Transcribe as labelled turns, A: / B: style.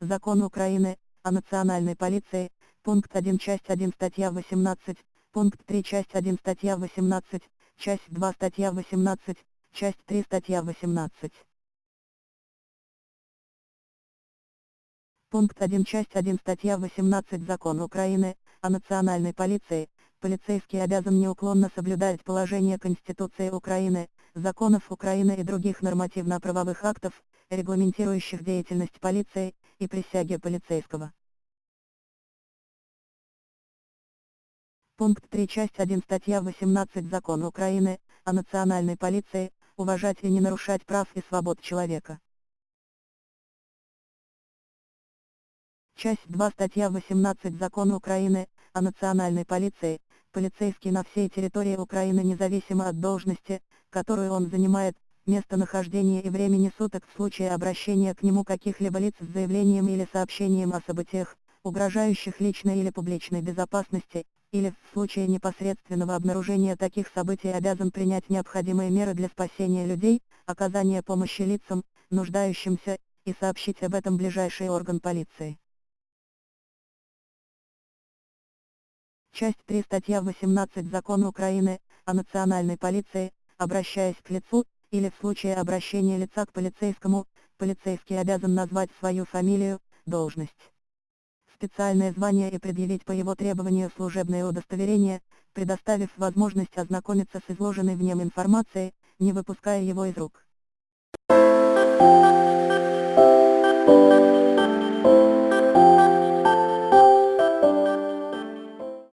A: Закон Украины о национальной полиции, пункт 1 часть 1 статья 18, пункт 3 часть 1 статья 18, часть 2 статья 18, часть 3 статья 18. Пункт 1 часть 1 статья 18 Закон Украины о национальной полиции, полицейский обязан неуклонно соблюдать положения Конституции Украины, законов Украины и других нормативно-правовых актов, регламентирующих деятельность полиции, и присяги полицейского. Пункт 3 часть 1 статья 18 Закон Украины о национальной полиции, уважать и не нарушать прав и свобод человека. Часть 2 статья 18 Закон Украины о национальной полиции, полицейский на всей территории Украины независимо от должности, которую он занимает, местонахождения и времени суток в случае обращения к нему каких-либо лиц с заявлением или сообщением о событиях, угрожающих личной или публичной безопасности, или в случае непосредственного обнаружения таких событий обязан принять необходимые меры для спасения людей, оказания помощи лицам, нуждающимся, и сообщить об этом ближайший орган полиции. Часть 3 статья 18 Закона Украины о национальной полиции, обращаясь к лицу, или в случае обращения лица к полицейскому, полицейский обязан назвать свою фамилию, должность, специальное звание и предъявить по его требованию служебное удостоверение, предоставив возможность ознакомиться с изложенной в нем информацией, не выпуская его из рук.